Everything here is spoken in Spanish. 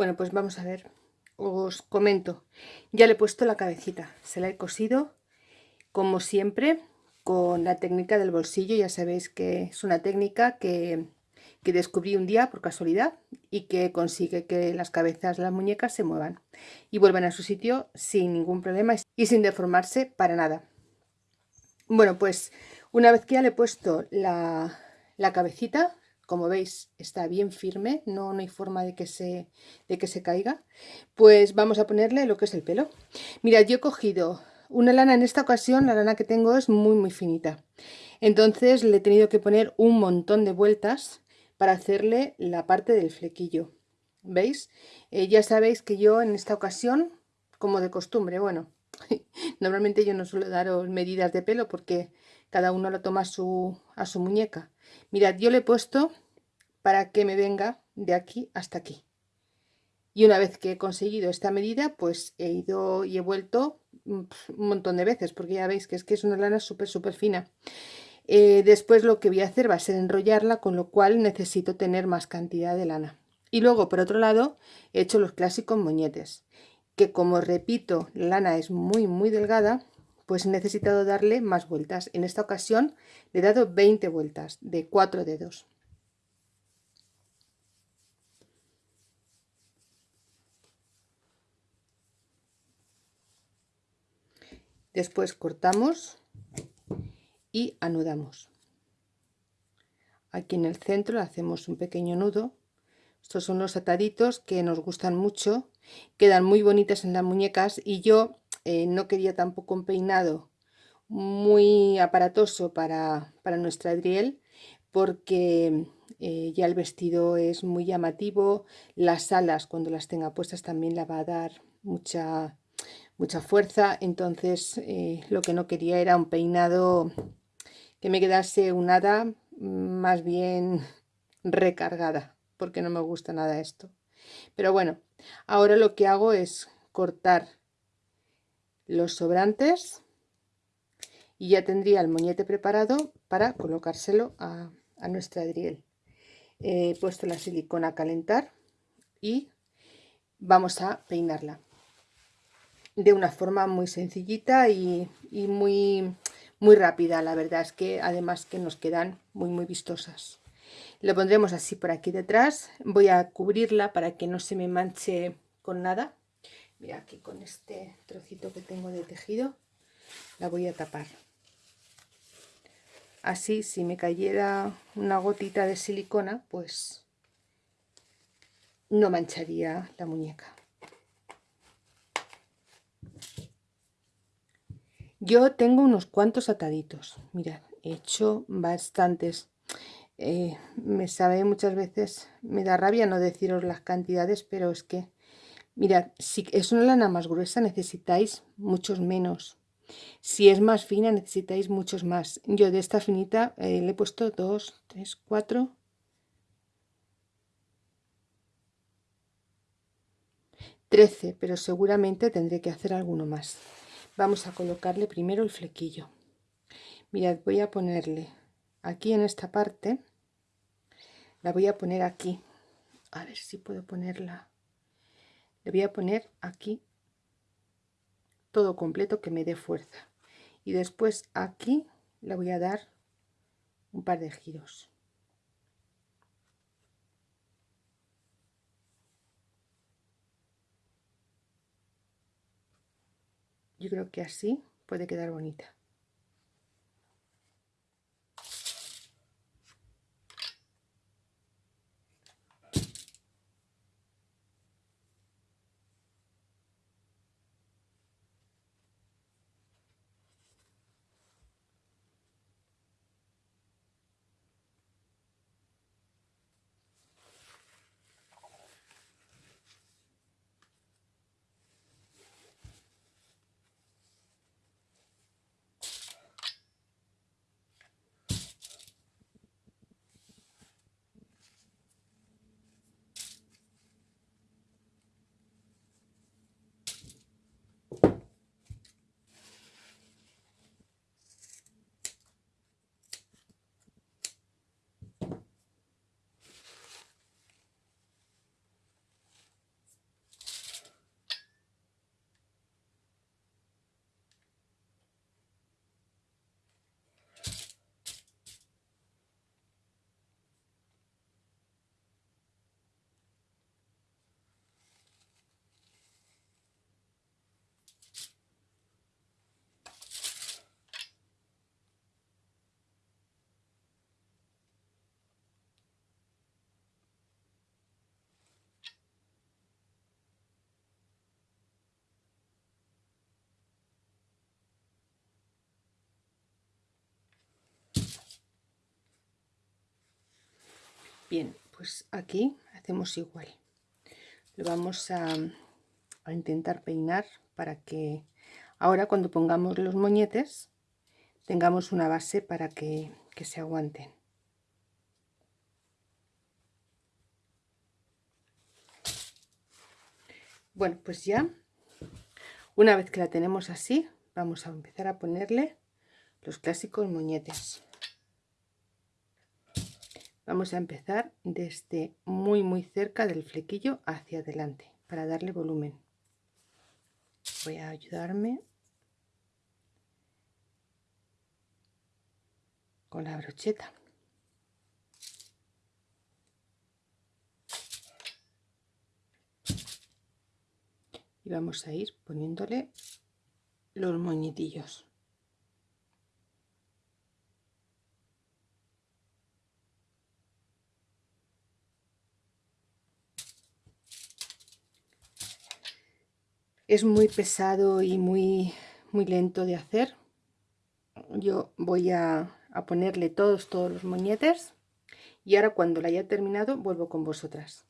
Bueno, pues vamos a ver. Os comento. Ya le he puesto la cabecita. Se la he cosido, como siempre, con la técnica del bolsillo. Ya sabéis que es una técnica que, que descubrí un día por casualidad y que consigue que las cabezas las muñecas se muevan y vuelvan a su sitio sin ningún problema y sin deformarse para nada. Bueno, pues una vez que ya le he puesto la, la cabecita, como veis está bien firme, no, no hay forma de que, se, de que se caiga, pues vamos a ponerle lo que es el pelo. Mirad, yo he cogido una lana en esta ocasión, la lana que tengo es muy muy finita, entonces le he tenido que poner un montón de vueltas para hacerle la parte del flequillo. ¿Veis? Eh, ya sabéis que yo en esta ocasión, como de costumbre, bueno, normalmente yo no suelo daros medidas de pelo porque cada uno lo toma a su, muñeca. Mirad, yo le he puesto para que me venga de aquí hasta aquí. Y una vez que he conseguido esta medida, pues he ido y he vuelto mm, un montón de veces, porque ya veis que es que es una lana súper, súper fina. Eh, después lo que voy a hacer va a ser enrollarla, con lo cual necesito tener más cantidad de lana. Y luego, por otro lado, he hecho los clásicos moñetes, que como repito, la lana es muy, muy delgada, pues he necesitado darle más vueltas. En esta ocasión le he dado 20 vueltas de 4 dedos. Después cortamos y anudamos. Aquí en el centro hacemos un pequeño nudo. Estos son los ataditos que nos gustan mucho, quedan muy bonitas en las muñecas y yo eh, no quería tampoco un peinado muy aparatoso para, nuestra Adriel porque eh, ya el vestido es muy llamativo, las alas cuando las tenga puestas también la va a dar mucha, mucha fuerza, entonces eh, lo que no quería era un peinado que me quedase un hada más bien recargada, porque no me gusta nada esto. Pero bueno, ahora lo que hago es cortar los sobrantes y ya tendría el moñete preparado para colocárselo a, nuestra Adriel. He puesto la silicona a calentar y vamos a peinarla de una forma muy sencillita y, y, muy, muy rápida. La verdad es que además que nos quedan muy muy vistosas. Lo pondremos así por aquí detrás. Voy a cubrirla para que no se me manche con nada. Mira aquí con este trocito que tengo de tejido la voy a tapar. Así si me cayera una gotita de silicona pues no mancharía la muñeca. Yo tengo unos cuantos ataditos. Mirad he hecho bastantes eh, me sabe muchas veces me da rabia no deciros las cantidades pero es que Mirad, si es una lana más gruesa necesitáis muchos menos. Si es más fina necesitáis muchos más. Yo de esta finita eh, le he puesto 2, 3, 4... 13, pero seguramente tendré que hacer alguno más. Vamos a colocarle primero el flequillo. Mirad, voy a ponerle aquí en esta parte, la voy a poner aquí. A ver si puedo ponerla. Le voy a poner aquí todo completo que me dé fuerza. Y después aquí le voy a dar un par de giros. Yo creo que así puede quedar bonita Bien, pues aquí hacemos igual. Lo vamos a, a intentar peinar para que ahora cuando pongamos los moñetes tengamos una base para que, que se aguanten. Bueno, pues ya, una vez que la tenemos así, vamos a empezar a ponerle los clásicos moñetes. Vamos a empezar desde muy muy cerca del flequillo hacia adelante para darle volumen. Voy a ayudarme con la brocheta. Y vamos a ir poniéndole los moñitillos. Es muy pesado y muy, muy lento de hacer. Yo voy a, a ponerle todos, todos los moñetes y ahora cuando la haya terminado vuelvo con vosotras.